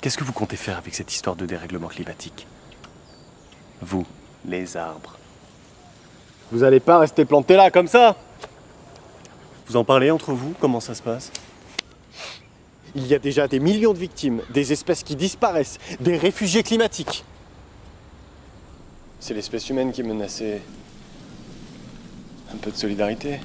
Qu'est-ce que vous comptez faire avec cette histoire de dérèglement climatique? Vous, les arbres. Vous allez pas rester planté là comme ça Vous en parlez entre vous? Comment ça se passe? Il y a déjà des millions de victimes, des espèces qui disparaissent, des réfugiés climatiques. C'est l'espèce humaine qui est menacée. Un peu de solidarité.